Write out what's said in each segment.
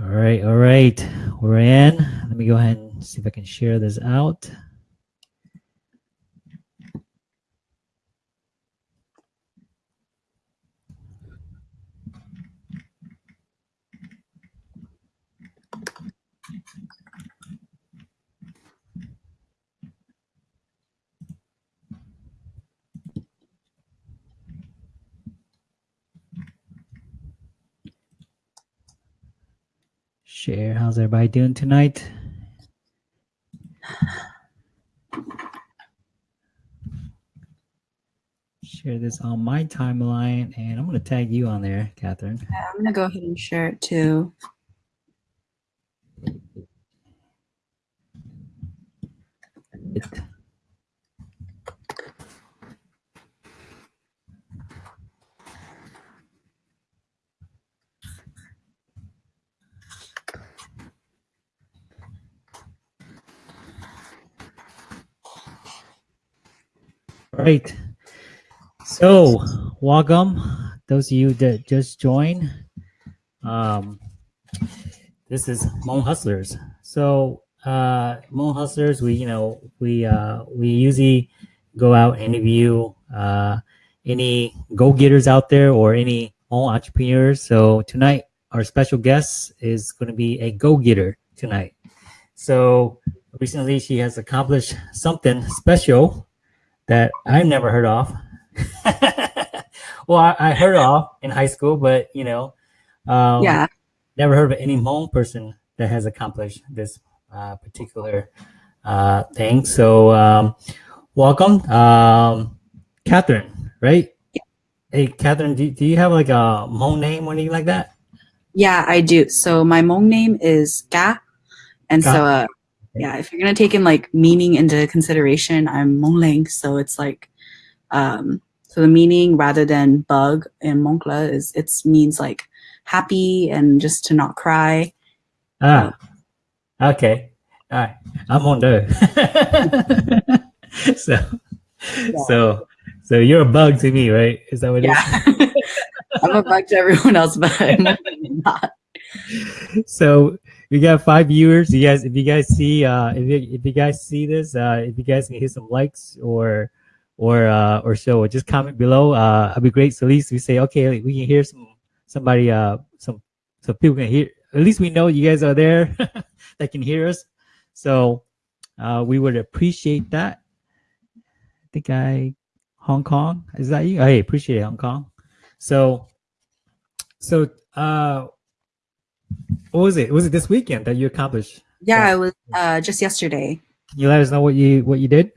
All right, all right. We're in. Let me go ahead and see if I can share this out. Share. How's everybody doing tonight? Share this on my timeline, and I'm going to tag you on there, Catherine. Yeah, I'm gonna go ahead and share it too. It- right. So, welcome those of you that just joined. Um, this is Hmong Hustlers. So, uh, Hmong Hustlers, we you know we uh, we usually go out and interview uh, any go getters out there or any Hmong entrepreneurs. So tonight, our special guest is going to be a go getter tonight. So recently, she has accomplished something special that I've never heard of. well, I, I heard of in high school, but you know, um, Yeah, never heard of any Hmong person that has accomplished this uh, particular uh, thing. So, um, welcome, um, Catherine. Right? Hey, Catherine, do, do you have like a Hmong name or anything like that? yeah, I do. So my Hmong name is Ga, and Ga. so uh, yeah, if you're gonna take in like meaning into consideration, I'm Hmong Ling, so it's like um, so the meaning rather than bug in Hmongla is it means like happy and just to not cry. Ah, okay. All right. I'm on there. so, so, so you're a bug to me, right? Is that what it is? Yeah, I'm a bug to everyone else, but I'm not. so we got five viewers. You guys, if you guys see, uh, if you, if you guys see this, uh, if you guys can hit some likes or or uh, or so, just comment below. Uh, it'd be great. So at least we say, okay, we can hear some somebody, uh, some so people can hear. At least we know you guys are there that can hear us. So uh, we would appreciate that. I think I Hong Kong is that you? Hey, appreciate it, Hong Kong. So so uh what was it? Was it this weekend that you accomplished? Yeah, it was uh, just yesterday. Can you let us know what you what you did?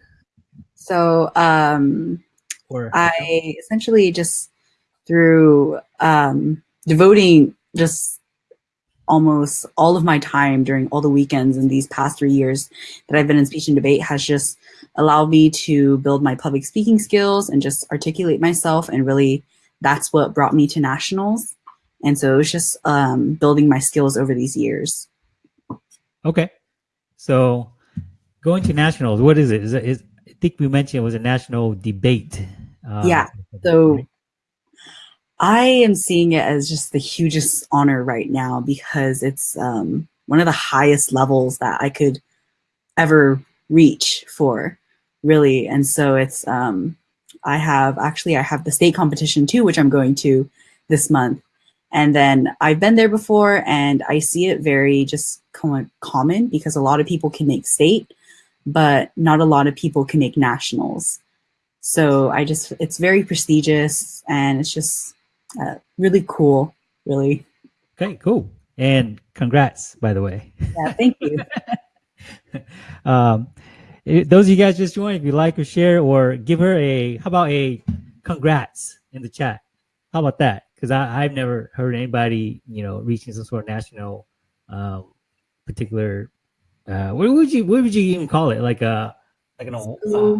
So um, Or I essentially just through um, devoting just almost all of my time during all the weekends in these past three years that I've been in speech and debate has just allowed me to build my public speaking skills and just articulate myself. And really, that's what brought me to nationals. And so it was just um, building my skills over these years. okay. So going to nationals, what is it? Is it is I think we mentioned it was a national debate. Uh, Yeah, so I am seeing it as just the hugest honor right now because it's um, one of the highest levels that I could ever reach for, really. And so it's um, I have actually I have the state competition too, which I'm going to this month. And then I've been there before, and I see it very just com- common because a lot of people can make state, but not a lot of people can make nationals. So I just, it's very prestigious and it's just uh, really cool, really. Okay, cool. And congrats, by the way. Yeah, thank you. um, eh, those of you guys just joined, if you like or share or give her a, how about a congrats in the chat? How about that? Because I've never heard anybody, you know, reaching some sort of national, um, particular, uh, what would you, what would you even call it? Like a, like an, uh,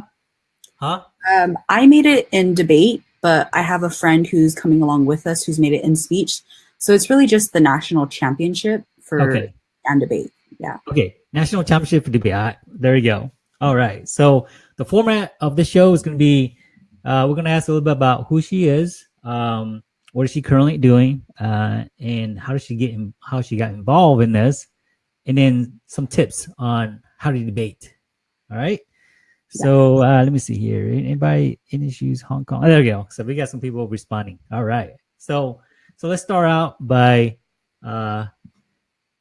huh? Um, I made it in debate, but I have a friend who's coming along with us who's made it in speech. So it's really just the national championship for Okay. and debate. Yeah. Okay, national championship for debate. Ah, there you go. All right. So the format of the show is going to be, uh, we're going to ask a little bit about who she is, um, what is she currently doing, uh, and how does she get in, how she got involved in this, and then some tips on how to debate. All right. So uh, let me see here. Anybody in issues Hong Kong? Oh, there we go. So we got some people responding. All right. So so let's start out by uh,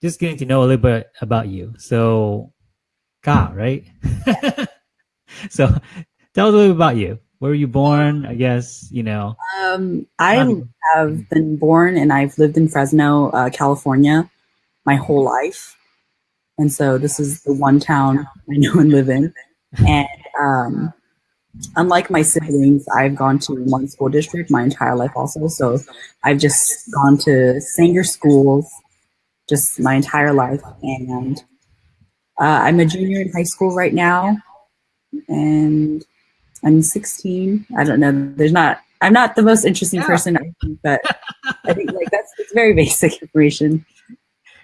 just getting to know a little bit about you. So, Ka, right? so tell us a little bit about you. Where were you born? I guess you know. Um, I have been born and I've lived in Fresno, uh, California, my whole life, and so this is the one town I know and live in. And um, unlike my siblings, I've gone to one school district my entire life also. So I've just gone to Sanger schools just my entire life. And uh, I'm a junior in high school right now. And I'm 16. I don't know. There's not, I'm not the most interesting yeah. person, I think, but I think like that's it's very basic information.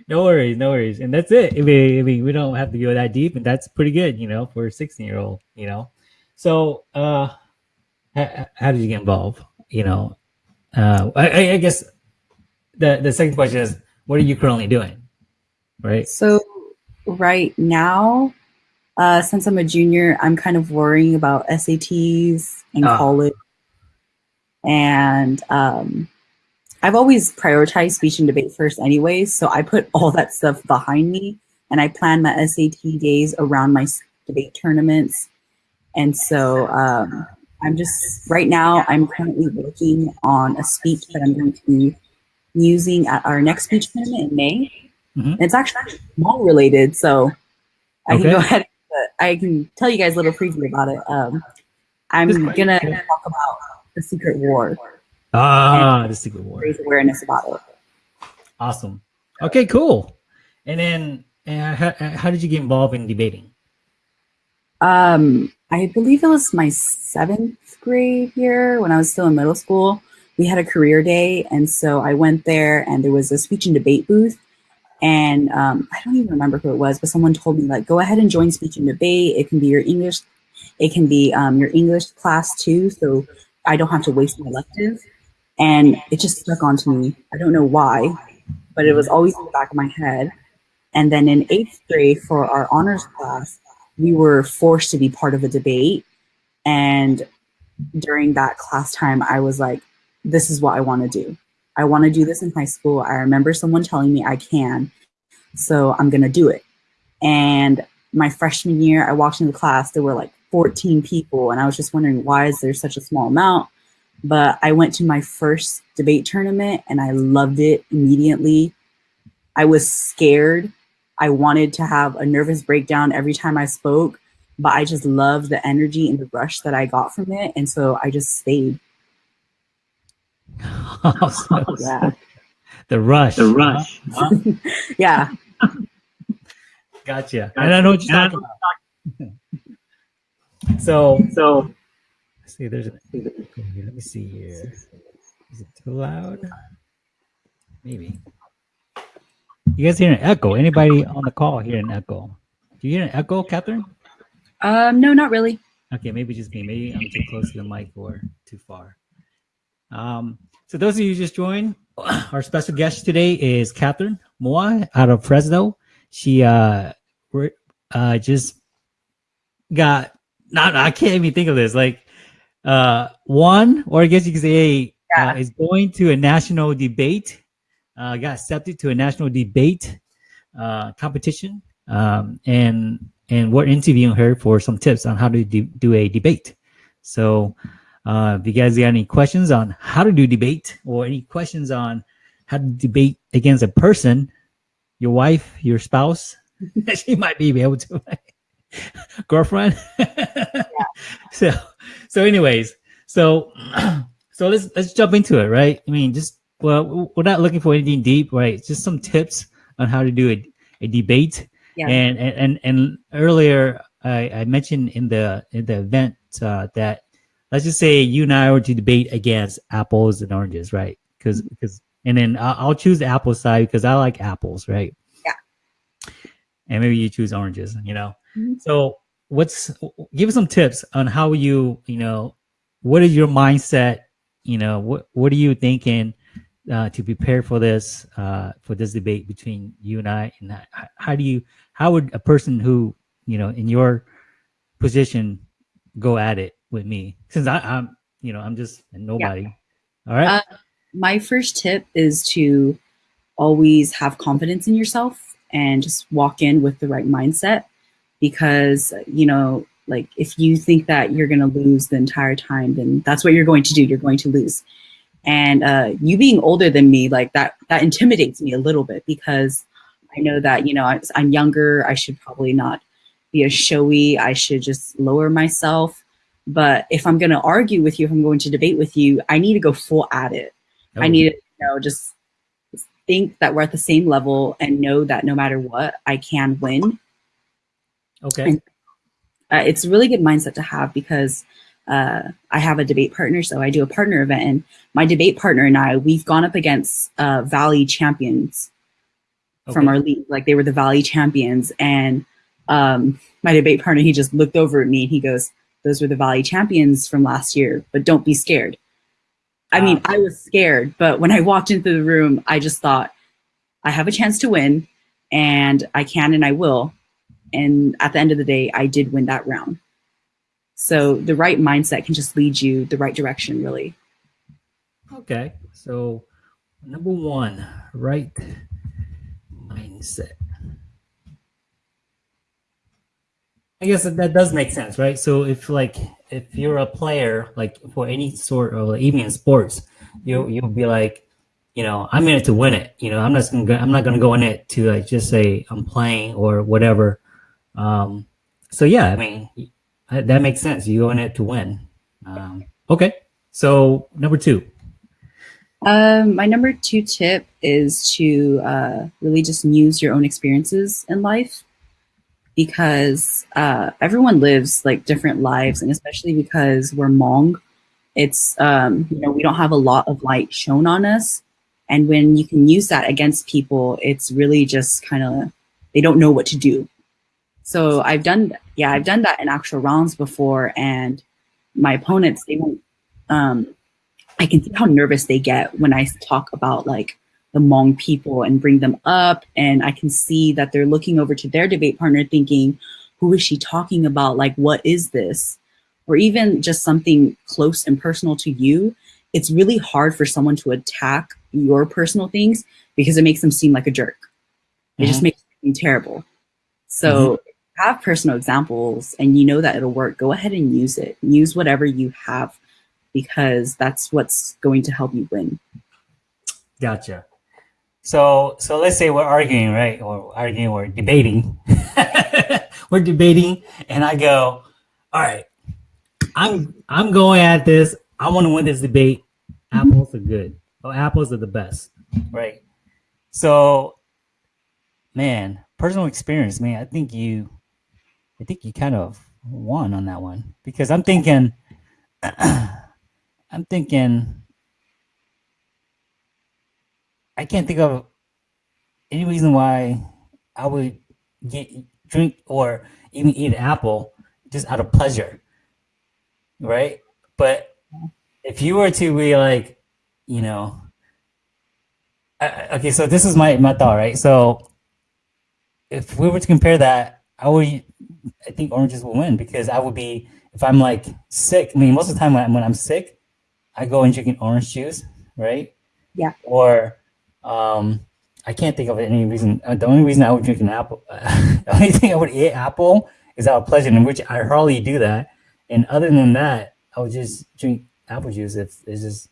No worries, no worries. And that's it. I mean, I mean, we don't have to go that deep, and that's pretty good, you know, for a 16 year old, you know. So, uh, how, how did you get involved? You know, uh, I, I guess the the second question is, what are you currently doing? Right. So, right now, uh, since I'm a junior, I'm kind of worrying about SATs and oh. college, and um, I've always prioritized speech and debate first, anyway, So I put all that stuff behind me, and I plan my SAT days around my debate tournaments and so um, I'm just, right now, I'm currently working on a speech that I'm going to be using at our next speech tournament in May. Mm-hmm. It's actually Hmong related, so I okay. can go ahead. I can tell you guys a little preview about it. Um, I'm gonna talk about the Secret War. Ah, the Secret War. Raise awareness about it. Awesome. Okay, cool. And then, uh, how, how did you get involved in debating? Um, I believe it was my seventh grade year when I was still in middle school. We had a career day, and so I went there, and there was a speech and debate booth. And um, I don't even remember who it was, but someone told me like, go ahead and join speech and debate. It can be your English, it can be um, your English class too, so I don't have to waste my elective. And it just stuck onto me. I don't know why, but it was always in the back of my head. And then in eighth grade for our honors class, we were forced to be part of a debate. And during that class time, I was like, this is what I want to do. I want to do this in high school. I remember someone telling me I can. So I'm going to do it. And my freshman year, I walked into class, there were like 14 people. And I was just wondering, why is there such a small amount? But I went to my first debate tournament and I loved it immediately. I was scared I wanted to have a nervous breakdown every time I spoke, but I just loved the energy and the rush that I got from it. And so I just stayed. Awesome. yeah. The rush. The rush. yeah. Gotcha. And I know what you're talking about. so, so, see, there's a, let me see here. Is it too loud? Maybe. You guys hear an echo? Anybody on the call hear an echo? Do you hear an echo, Catherine? Um, no, not really. Okay, maybe just me. Maybe I'm too close to the mic or too far. Um, so those of you just joined, our special guest today is Catherine Moa out of Fresno. She uh, uh just got not I can't even think of this like uh one or I guess you could say yeah. uh, is going to a national debate uh, got accepted to a national debate uh, competition, um, and and we're interviewing her for some tips on how to do, do a debate. So, uh, if you guys got any questions on how to do debate or any questions on how to debate against a person, your wife, your spouse, she might be able to. girlfriend. yeah. So, so anyways, so so let's let's jump into it, right? I mean, just well, we're not looking for anything deep, right? Just some tips on how to do a, a debate. Yeah. And, and and earlier I, I mentioned in the in the event uh, that let's just say you and I were to debate against apples and oranges, right? Because because mm-hmm. and then I'll, I'll choose the apple side because I like apples, right? Yeah. And maybe you choose oranges, you know. Mm-hmm. So what's give us some tips on how you you know what is your mindset? You know what what are you thinking? uh, to prepare for this uh, for this debate between you and I? And how, how do you how would a person who you know in your position go at it with me? Since I, I'm you know I'm just nobody. All right. Uh, my first tip is to always have confidence in yourself and just walk in with the right mindset because you know like if you think that you're going to lose the entire time then that's what you're going to do you're going to lose and uh, you being older than me like that that intimidates me a little bit because i know that you know I, i'm younger i should probably not be as showy i should just lower myself but if i'm going to argue with you if i'm going to debate with you i need to go full at it. I need to you know just think that we're at the same level and know that no matter what i can win. Okay. And, uh, it's a really good mindset to have because uh, I have a debate partner, so I do a partner event, and my debate partner and I, we've gone up against uh, Valley champions okay. from our league. Like they were the Valley champions, and um, my debate partner, he just looked over at me and he goes, "Those were the Valley champions from last year, but don't be scared." I mean, ah. I was scared, but when I walked into the room, I just thought, I have a chance to win, and I can and I will. And at the end of the day, I did win that round. So the right mindset can just lead you the right direction, really. Okay. So, number one, right mindset. I guess that, that does make sense, right? So if like if you're a player, like for any sort of even in sports, you you'll be like, you know, I'm in it to win it. You know, I'm not gonna I'm not gonna go in it to like just say I'm playing or whatever. Um, so yeah, I mean, that makes sense. You go in it to win. Um, okay, so number two. Um, my number two tip is to uh, really just use your own experiences in life because uh, everyone lives like different lives, and especially because we're Hmong, it's um, you know we don't have a lot of light shown on us, and when you can use that against people, it's really just kind of they don't know what to do so I've done, yeah, I've done that in actual rounds before, and my opponents, they won't. Um, I can see how nervous they get when I talk about like Hmong people and bring them up, and I can see that they're looking over to their debate partner, thinking, "Who is she talking about? Like, what is this?" Or even just something close and personal to you. It's really hard for someone to attack your personal things because it makes them seem like a jerk. It mm-hmm. just makes them terrible. So mm-hmm have personal examples and you know that it'll work, go ahead and use it. Use whatever you have because that's what's going to help you win. Gotcha. So so let's say we're arguing, right? Or arguing or debating. we're debating and I go, all right, I'm I'm going at this. I want to win this debate. Apples are good. Oh, apples are the best. Right. So man, personal experience, man, I think you I think you kind of won on that one because I'm thinking, I'm thinking, I can't think of any reason why I would get drink or even eat an apple just out of pleasure, right? But if you were to be like, you know, okay, so this is my my thought, right? So if we were to compare that, I would I think oranges will win because I would be if I'm like sick. I mean, most of the time when, I, when I'm sick, I go and drink an orange juice, right? Yeah. Or um, I can't think of any reason. Uh, the only reason I would drink an apple, uh, the only thing I would eat apple is out of pleasure, in which I hardly do that. And other than that, I would just drink apple juice if it's just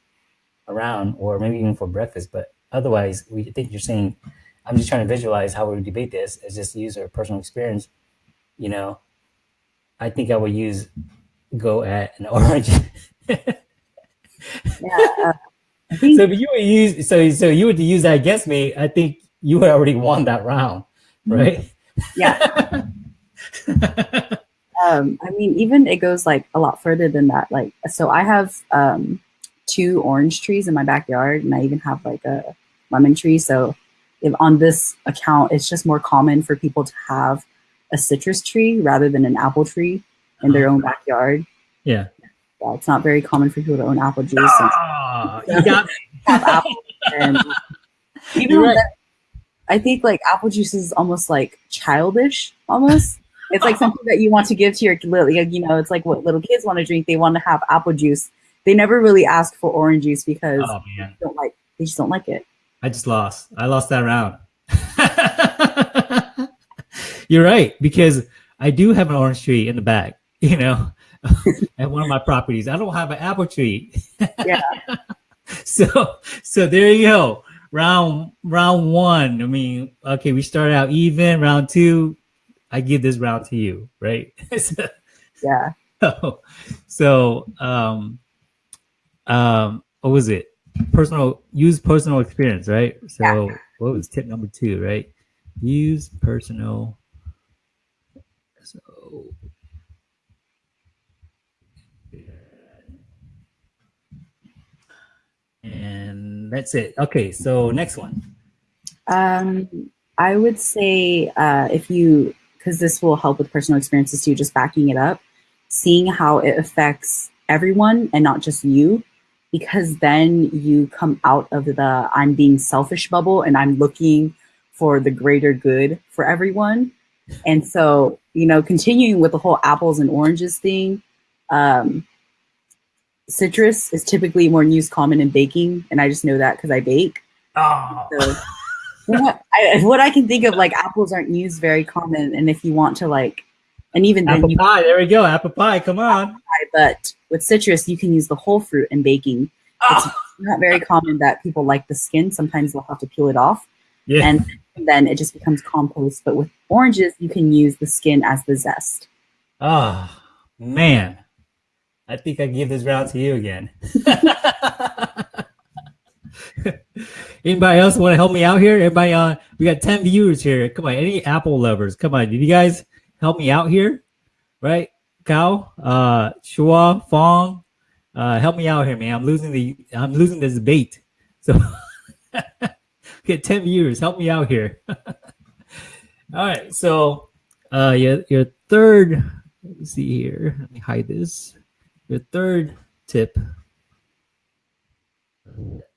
around, or maybe even for breakfast. But otherwise, we think you're saying. I'm just trying to visualize how we would debate this. Is just use our personal experience you know, I think I would use go at an orange. yeah. Uh, so if you would use so so you would use that against me, I think you would already won that round, mm-hmm. right? Yeah. um, I mean, even it goes like a lot further than that. Like, so I have um, two orange trees in my backyard, and I even have like a lemon tree. So, if on this account, it's just more common for people to have a citrus tree rather than an apple tree in their uh-huh. own backyard. Yeah. yeah it's not very common for people to own apple juice. Oh, you got have apple and even right. that, I think like apple juice is almost like childish, almost. It's like something that you want to give to your little, like, you know, it's like what little kids want to drink. They want to have apple juice. They never really ask for orange juice because Oh they don't like they just don't like it. I just lost. I lost that round. You're right because I do have an orange tree in the back. You know, at one of my properties. I don't have an apple tree. Yeah. so so there you go. Round round one. I mean, okay, we started out even. Round two, I give this round to you, right? so, Yeah. so so um um what was it? Personal use personal experience, right? So what was tip number two, right? Use personal so and that's it. Okay, so next one. Um, I would say uh, if you, because this will help with personal experiences too, just backing it up, seeing how it affects everyone and not just you, because then you come out of the I'm being selfish bubble and I'm looking for the greater good for everyone. And so, you know, continuing with the whole apples and oranges thing, um, citrus is typically more used common in baking. And I just know that because I bake. Oh, So what I, what I can think of, like apples aren't used very common, and if you want to like, and even then apple you pie. There we go. Apple pie. Come on. buy, but with citrus you can use the whole fruit in baking. Oh, Not very common that people like the skin. Sometimes they'll have to peel it off, yeah. and then it just becomes compost. But with oranges, you can use the skin as the zest. Oh man, I think I give this round to you again. Anybody else want to help me out here? Everybody, uh, we got ten viewers here. Come on, any Apple lovers? Come on, did you guys help me out here? Right, Kao, uh, Shua, Fong, uh, help me out here, man. I'm losing the, I'm losing this debate. So, get ten viewers. Help me out here. All right, so, uh, your your third let me see here. Let me hide this. Your third tip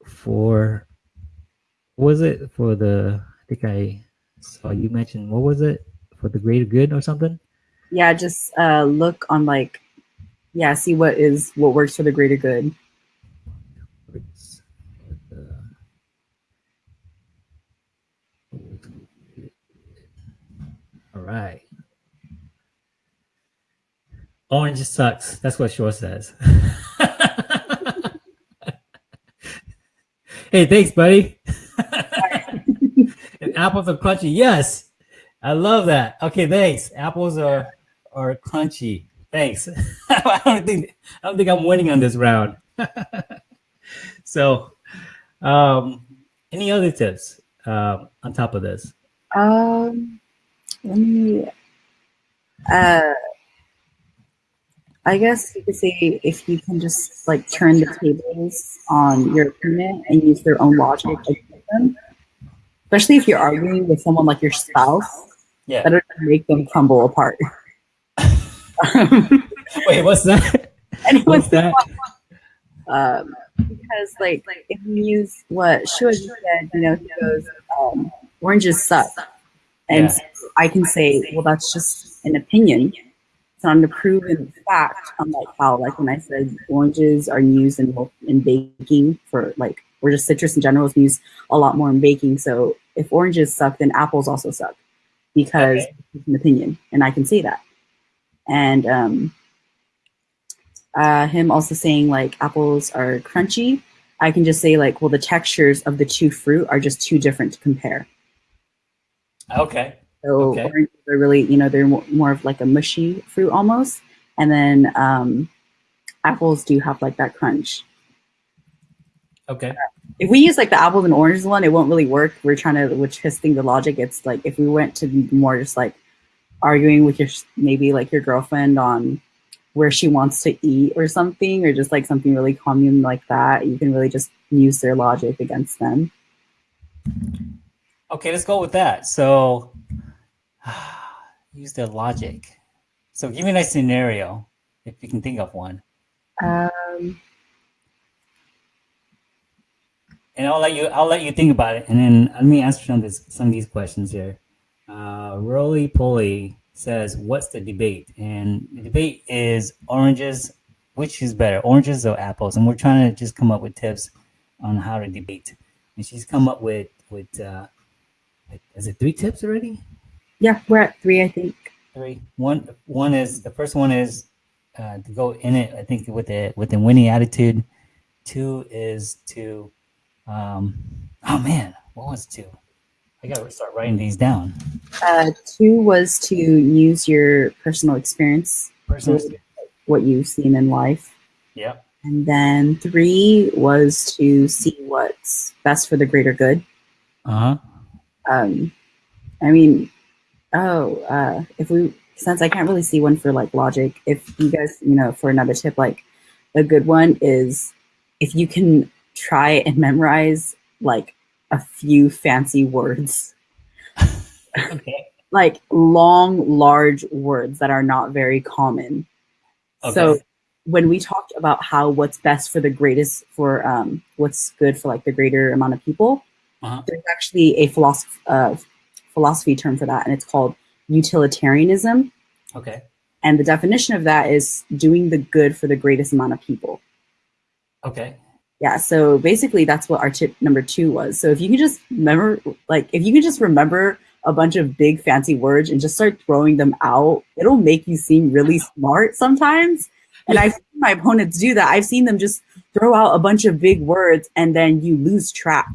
for was it for the I think I saw you mentioned what was it for the greater good or something? Yeah, just uh, look on like, yeah, see what is what works for the greater good. All right. Orange sucks. That's what Shua says. hey, thanks, buddy. and apples are crunchy. Yes, I love that. Okay, thanks. Apples are are crunchy. Thanks. I don't think I don't think I'm winning on this round. so, um, any other tips um, on top of this? Um, let me. Uh, I guess you could say if you can just like turn the tables on your opponent and use their own logic against them, especially if you're arguing with someone like your spouse, Yeah. better to make them crumble apart. Wait, what's that? Anyone What's that? um, because like like if you use what Shua just said, you know, he goes, um, oranges suck. And Yeah. so I can say, well, that's just an opinion. Not a proven fact, unlike how, like when I said oranges are used in in baking for like, or just citrus in general is used a lot more in baking. So if oranges suck, then apples also suck because Okay. it's an opinion, and I can say that. And um, uh, him also saying like apples are crunchy. I can just say like, well, the textures of the two fruit are just too different to compare. Okay. So Okay. oranges are really, you know, they're more of like a mushy fruit almost, and then um, apples do have like that crunch. Okay. If we use like the apples and oranges one, it won't really work. We're trying to, which testing the logic. It's like if we went to more just like arguing with your maybe like your girlfriend on where she wants to eat or something, or just like something really common like that, you can really just use their logic against them. Okay, let's go with that. So, use the logic. So, give me a nice scenario if you can think of one. Um, and I'll let you I'll let you think about it, and then let me answer some of this some of these questions here. Uh, Roly Poly says, "What's the debate?" And the debate is oranges. Which is better, oranges or apples? And we're trying to just come up with tips on how to debate. And she's come up with with uh, is it three tips already? Yeah, we're at three, I think. Three. One one is the first one is uh, to go in it. I think with the with the winning attitude. Two is to um, oh man, what was two? I gotta start writing these down. Uh, two was to use your personal experience, Personal. what you've seen in life. Yep. And then three was to see what's best for the greater good. Uh huh. Um, I mean, oh, uh, if we, since I can't really see one for like logic, if you guys, you know, for another tip, like a good one is if you can try and memorize like a few fancy words, Okay. like long, large words that are not very common. So when we talked about how what's best for the greatest, for um, what's good for like the greater amount of people, Uh-huh. there's actually a philosophy, uh, philosophy term for that, and it's called utilitarianism. Okay. And the definition of that is doing the good for the greatest amount of people. Okay. Yeah, so basically that's what our tip number two was. So if you can just remember, like, if you can just remember a bunch of big fancy words and just start throwing them out, it'll make you seem really smart sometimes. And I've seen my opponents do that. I've seen them just throw out a bunch of big words and then you lose track.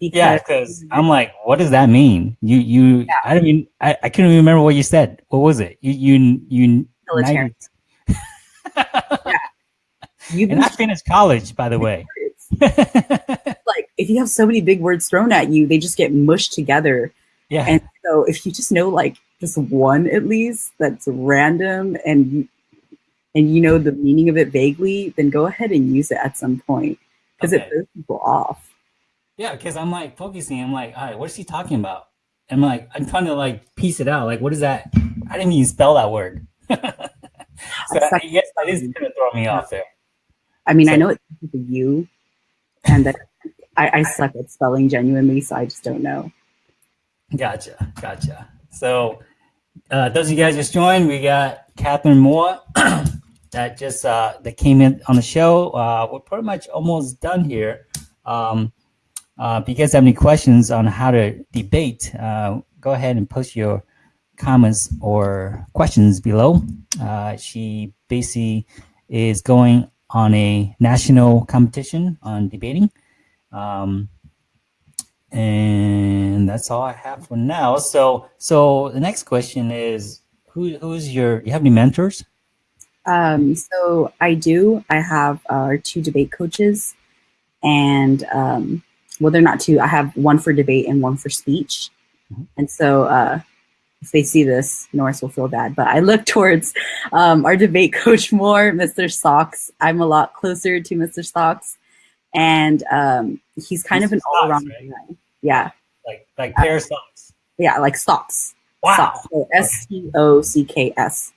Yeah, because I'm like, what does that mean? You you I don't mean I, I couldn't even remember what you said. What was it? You you you Utilitarian. you've and I finished college, by the way. like if you have so many big words thrown at you, they just get mushed together. yeah. And so if you just know like just one at least that's random and you, and you know the meaning of it vaguely, then go ahead and use it at some point because it Okay. throws people off. Yeah, because I'm like focusing. I'm like, all right, what is he talking about? I'm like, I'm trying to like piece it out. Like, what is that? I didn't even spell that word. so yes, that is gonna throw me off there. I mean, I know it's a U, and that I, I suck at spelling genuinely, so I just don't know. Gotcha, gotcha. So, uh, those of you guys just joined, we got Catherine Moore that just uh, that came in on the show. Uh, we're pretty much almost done here. Um, uh, if you guys have any questions on how to debate, uh, go ahead and post your comments or questions below. Uh, she basically is going on a national competition on debating. Um, and that's all I have for now. So, so the next question is, who who's your? You have any mentors? Um, so I do. I have uh, our two debate coaches, and um, well, they're not two. I have one for debate and one for speech. Mhm. And so, uh, if they see this, Norris will feel bad. But I look towards um, our debate coach more, Mr. Stocks. I'm a lot closer to Mr. Stocks, and um, he's kind of an Stocks, all-around right? guy. Yeah, Like like pair of socks. yeah, like socks. Wow. Stocks. So S T O C K S.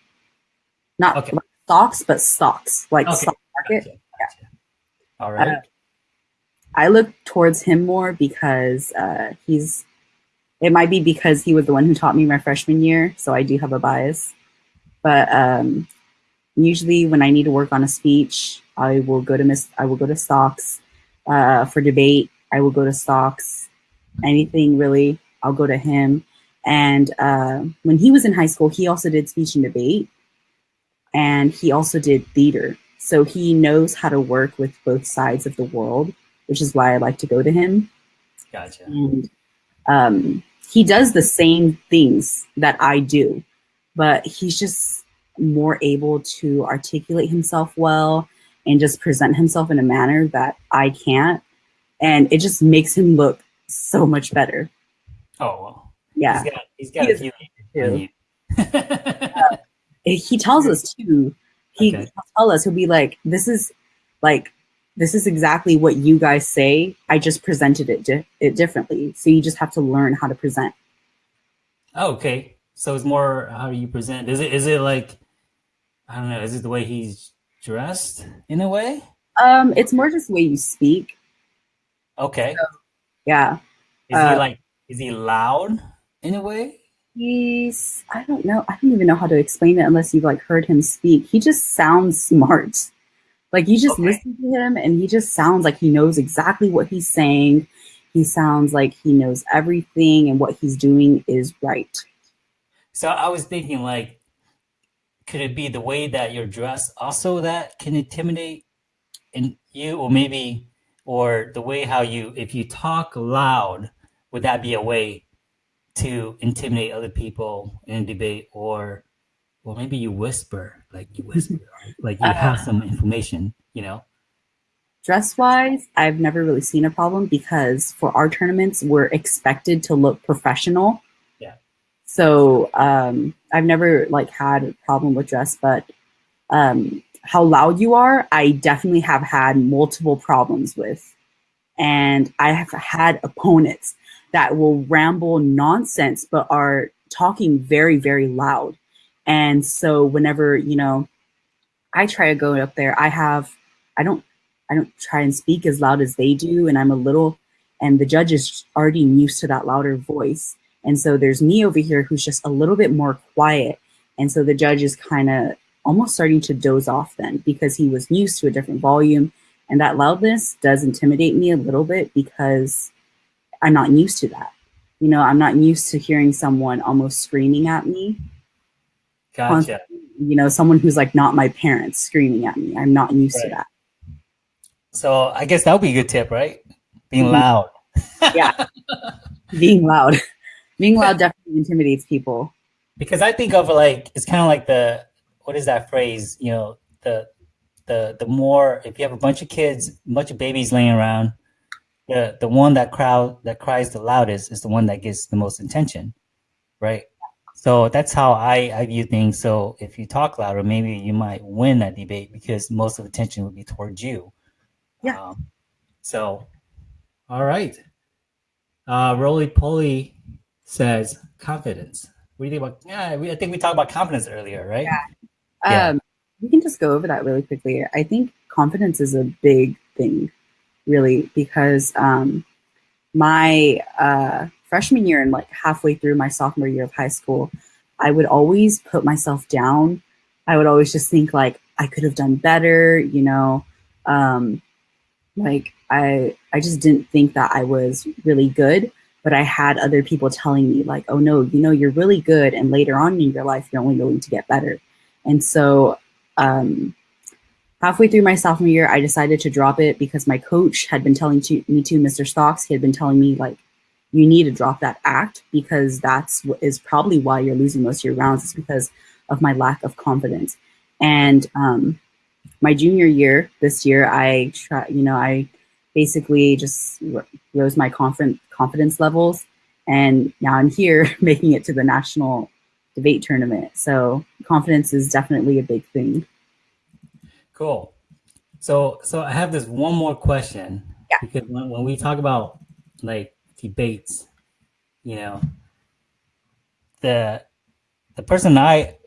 Not Okay. like stocks, but stocks, like Okay. stock market. Gotcha, gotcha. All right. Uh, I look towards him more because uh, he's. It might be because he was the one who taught me my freshman year, so I do have a bias. But um, usually, when I need to work on a speech, I will go to Miss. I will go to stocks uh, for debate. I will go to stocks. Anything really, I'll go to him. And uh, when he was in high school, he also did speech and debate, and he also did theater. So he knows how to work with both sides of the world, which is why I like to go to him. gotcha. And um, he does the same things that I do, but he's just more able to articulate himself well and just present himself in a manner that I can't. And it just makes him look so much better. Oh well. Yeah. He's got he's got He a few too. on he tells us too. He Okay. he'll tell us he'll be like, "This is like this is exactly what you guys say. I just presented it di- it differently. So you just have to learn how to present." Oh, okay. So it's more how you present. Is it is it like I don't know, is it the way he's dressed in a way? Um, it's more just the way you speak. Okay. Yeah. Is Uh, he like is he loud in a way? He's I don't know. I don't even know how to explain it unless you've like heard him speak. He just sounds smart. Like you just Okay. listen to him and he just sounds like he knows exactly what he's saying. He sounds like he knows everything and what he's doing is right. So I was thinking like could it be the way that you're dressed also that can intimidate in you or maybe or the way how you if you talk loud would that be a way to intimidate other people in a debate or or maybe you whisper like you whisper like you have some information you know Dress wise, I've never really seen a problem because for our tournaments, we're expected to look professional. Yeah. So um, I've never like had a problem with dress, but um, how loud you are, I definitely have had multiple problems with. And I have had opponents that will ramble nonsense, but are talking very, very loud. And so whenever, you know, I try to go up there, I have, I don't, I don't try and speak as loud as they do. And I'm a little, and the judge is already used to that louder voice. And so there's me over here who's just a little bit more quiet. And so the judge is kind of almost starting to doze off then because he was used to a different volume. And that loudness does intimidate me a little bit because I'm not used to that. You know, I'm not used to hearing someone almost screaming at me. Gotcha You know, someone who's like not my parents screaming at me. I'm not used to that. so i guess that would be a good tip right being Mhm. loud Yeah. Being loud. Being loud definitely intimidates people. because i think of like it's kind of like the what is that phrase you know the the the more if you have a bunch of kids a bunch of babies laying around the the one that crowd that cries the loudest is the one that gets the most attention right so that's how i i view things so if you talk louder maybe you might win that debate because most of the attention would be towards you Yeah. um, so all right uh roly poly says confidence what do you think about yeah we, i think we talked about confidence earlier right Yeah. Yeah. Um, we can just go over that really quickly. I think confidence is a big thing, really, because um, my uh, freshman year and like halfway through my sophomore year of high school, I would always put myself down. I would always just think like I could have done better, you know. Um, like I, I just didn't think that I was really good, but I had other people telling me like, "Oh no, you know, you're really good," and later on in your life, you're only going to get better. And so, um, halfway through my sophomore year, I decided to drop it because my coach had been telling to, me to Mr. Stocks. He had been telling me like, you need to drop that act because that's what is probably why you're losing most of your rounds. Is because of my lack of confidence. And um, my junior year, this year, I try, you know, I basically just rose my confident confidence levels, and now I'm here making it to the national debate tournament. So confidence is definitely a big thing. Cool. So so I have this one more question. Yeah. Because when, when we talk about like debates, you know, the the person I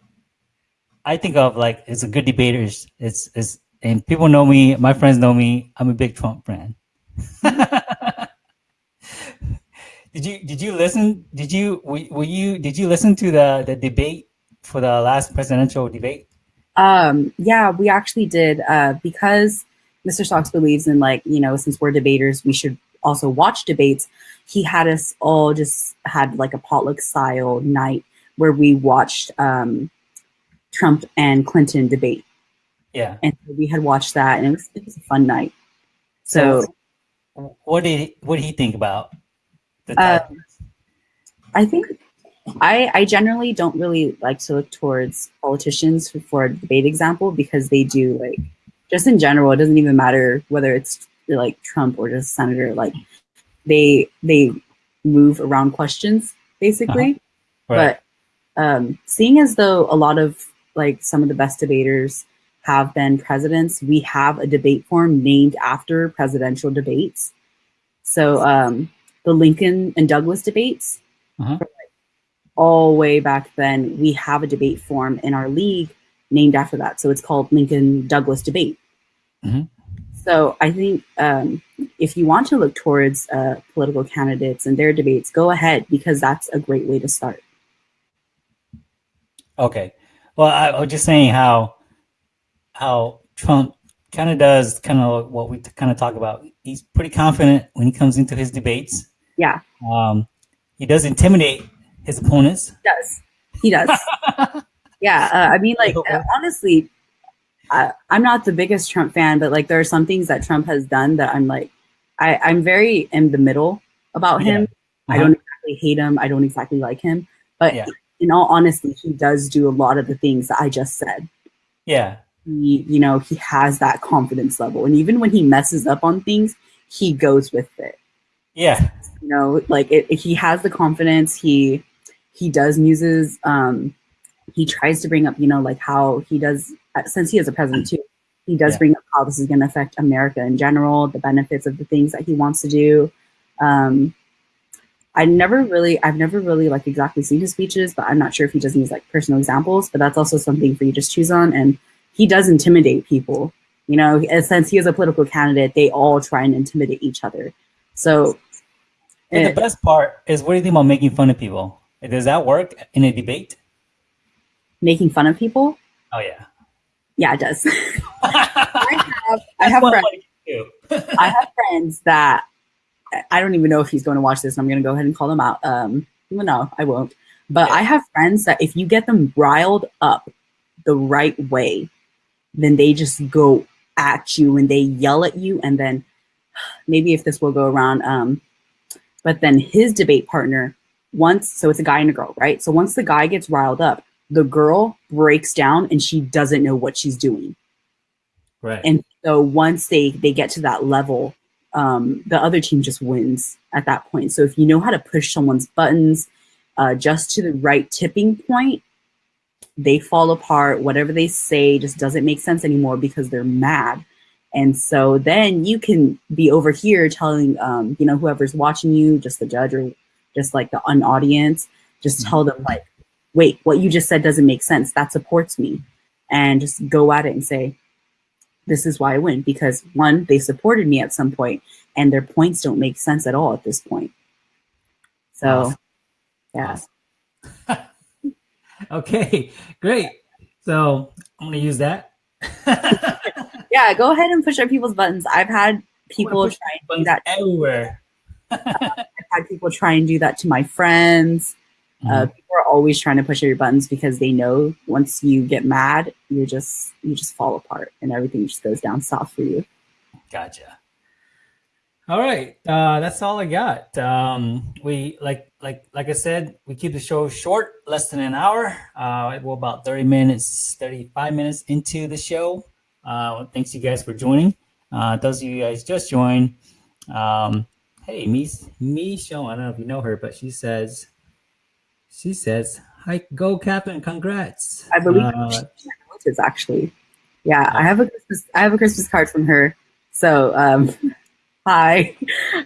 I think of like is a good debater is is is and people know me, my friends know me, I'm a big Trump fan. did you did you listen did you were, were you did you listen to the the debate for the last presidential debate? Um, yeah, we actually did uh, because Mr. Stocks believes in like you know since we're debaters, we should also watch debates. He had us all just had like a potluck style night where we watched um, Trump and Clinton debate, Yeah. and we had watched that, and it was it was a fun night. So. what did he, what did he think about the Uh. I think I, I generally don't really like to look towards politicians for, for a debate example because they do like just in general it doesn't even matter whether it's like Trump or just senator like they they move around questions basically right. but um, seeing as though a lot of like some of the best debaters have been presidents we have a debate form named after presidential debates so um, the Lincoln and Douglas debates Uh-huh. all way back then, we have a debate form in our league named after that. So it's called Lincoln Douglas Debate. Mhm. So I think um, if you want to look towards uh, political candidates and their debates, go ahead because that's a great way to start. Okay. Well, I, I was just saying how how Trump kind of does kind of what we kind of talk about. He's pretty confident when he comes into his debates. Yeah. Um, he does intimidate his opponents. He does. He does. yeah. Uh, I mean, like, uh, honestly, I, I'm not the biggest Trump fan, but like, there are some things that Trump has done that I'm like, I, I'm very in the middle about him. Yeah. I Uh-huh. don't exactly hate him. I don't exactly like him. But Yeah. in all honesty, he does do a lot of the things that I just said. Yeah. He, you know, he has that confidence level. And even when he messes up on things, he goes with it. Yeah. You know, like it, he has the confidence. He he does muses. Um, he tries to bring up, you know, like how he does since he is a president too. He does Yeah. bring up how this is going to affect America in general, the benefits of the things that he wants to do. Um, I never really, I've never really like exactly seen his speeches, but I'm not sure if he doesn't use like personal examples. But that's also something for you to just choose on. And he does intimidate people. You know, since he is a political candidate, they all try and intimidate each other. So And eh, the best part is what do you think about making fun of people? Does that work in a debate? making fun of people, Oh yeah. Yeah, it does. I have, I have friends. I. Have friends that I don't even know if he's going to watch this. And I'm going to go ahead and call them out. Um, no, I won't. But I have friends that if you get them riled up the right way, then they just go at you and they yell at you. And then maybe if this will go around, um, but then his debate partner, once, so it's a guy and a girl, right? So once the guy gets riled up, the girl breaks down and she doesn't know what she's doing. Right. And so once they they get to that level, um, the other team just wins at that point. So if you know how to push someone's buttons uh, just to the right tipping point, they fall apart. Whatever they say just doesn't make sense anymore because they're mad. And so then you can be over here telling, um, you know, whoever's watching you, just the judge or just like the un audience, just tell them like, wait, what you just said doesn't make sense. That supports me. And just go at it and say, this is why I win because one, they supported me at some point, and their points don't make sense at all at this point. So, Awesome. yeah, Okay, great. So I'm gonna use that. yeah, go ahead and push up people's buttons. I've had people try and do that. everywhere. I've had people try and do that to my friends. Uh, people are always trying to push your buttons because they know once you get mad, you just you just fall apart and everything just goes down south for you. Gotcha. All right, uh, that's all I got. Um, we like like like I said, we keep the show short, less than an hour. Uh, we're about thirty minutes, thirty five minutes into the show. Uh, thanks you guys for joining. Uh, those of you guys just joined. Um, hey, me me show. I don't know if you know her, but she says she says, "Hi, go Captain! Congrats!" I believe Uh, relatives actually. Yeah, I have a Christmas I have a Christmas card from her. So um hi.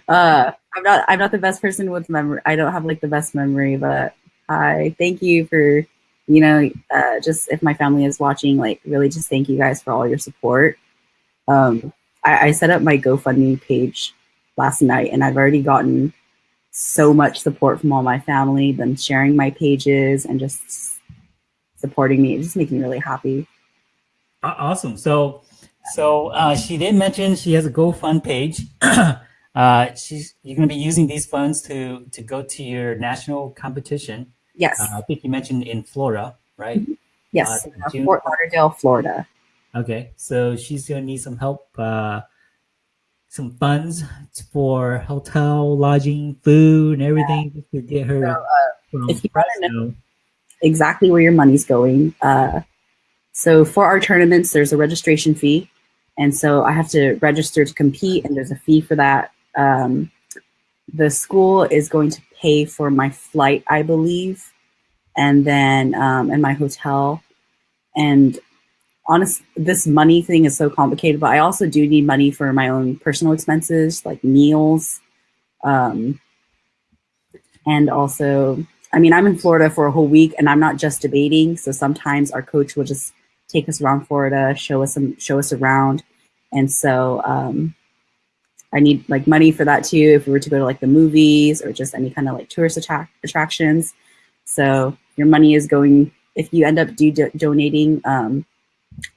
Uh I'm not I'm not the best person with memory. I don't have like the best memory, but hi. Thank you for you know, uh just if my family is watching, like really just thank you guys for all your support. Um I, I set up my GoFundMe page last night and I've already gotten so much support from all my family, them sharing my pages and just supporting me. It just makes me really happy. Awesome. So, so uh, she did mention she has a GoFund page. uh, she's you're going to be using these funds to to go to your national competition. Yes, Uh, I think you mentioned in Florida, right? yes, uh, uh, Fort Lauderdale, Florida. Okay. So she's going to need some help, uh, some funds for hotel, lodging, food, and everything just to get her. So, uh, from if you wanna Fresno. exactly where your money's going. Uh, so for our tournaments, there's a registration fee, and so I have to register to compete, and there's a fee for that. Um, the school is going to pay for my flight, I believe, and then um, and my hotel. And honest, this money thing is so complicated, but I also do need money for my own personal expenses, like meals, um, and also I mean, I'm in Florida for a whole week and I'm not just debating. So sometimes our coach will just take us around Florida, show us some, show us around. and so um, I need like money for that too. If we were to go to like the movies or just any kind of like tourist attract attractions, so your money is going. If you end up do donating, um,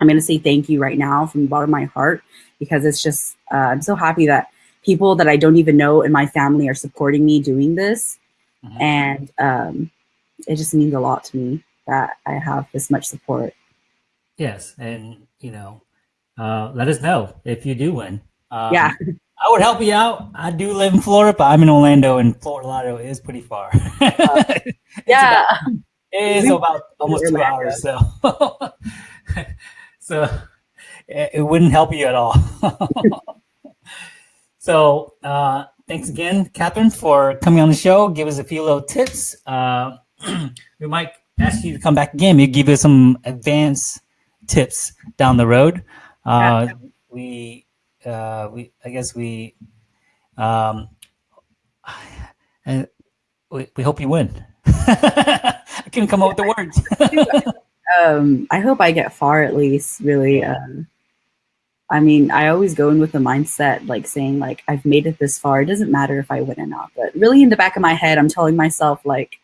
I'm going to say thank you right now from the bottom of my heart because it's just uh, I'm so happy that people that I don't even know in my family are supporting me doing this, mm-hmm. and um, it just means a lot to me that I have this much support. Yes, and you know, uh, let us know if you do win. Um, yeah, I would help you out. I do live in Florida, but I'm in Orlando, and Fort Lauderdale is pretty far. Uh, yeah, about, it is about almost two hours. So, so it wouldn't help you at all. so, uh, thanks again, Catherine, for coming on the show. Give us a few little tips. Uh, we might ask you to come back again. Maybe give us some advanced tips down the road. Uh, we, uh, we, I guess we, um, and we, we hope you win. I couldn't come up with the words. Um, I hope I get far at least. Really, um, I mean, I always go in with the mindset like saying like I've made it this far. It doesn't matter if I win or not. But really, in the back of my head, I'm telling myself like,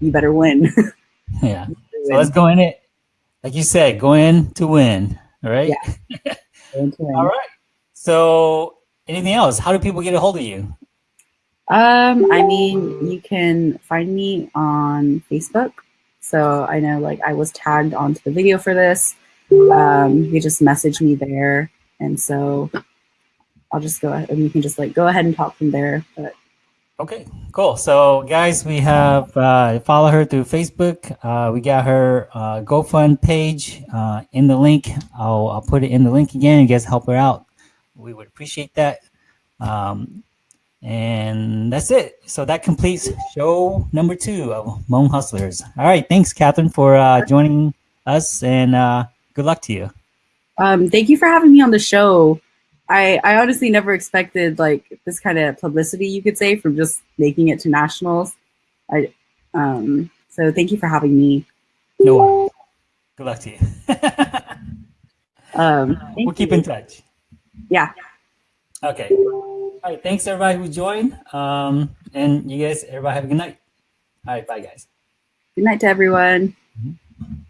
you better win. yeah. So let's go in it. Like you said, go in to win. All right. Yeah. all right. So anything else? How do people get a hold of you? Um, I mean, you can find me on Facebook. So I know like I was tagged onto the video for this. Um, you just message me there. And so I'll just go ahead and you can just like go ahead and talk from there. But Okay, cool. So guys, we have uh, follow her through Facebook. Uh, we got her uh, GoFund page uh, in the link. I'll, I'll put it in the link again. You guys help her out. We would appreciate that. Um, and that's it. So that completes show number two of Hmong Hustlers. All right, thanks, Catherine, for uh, joining us, and uh, good luck to you. Um, thank you for having me on the show. I, I honestly never expected like this kind of publicity, you could say, from just making it to nationals. I um so thank you for having me. No worries. Good luck to you. um, we'll keep in touch. Yeah. Okay. All right, thanks everybody who joined. Um, and you guys, everybody have a good night. All right, bye guys. Good night to everyone. Mm -hmm.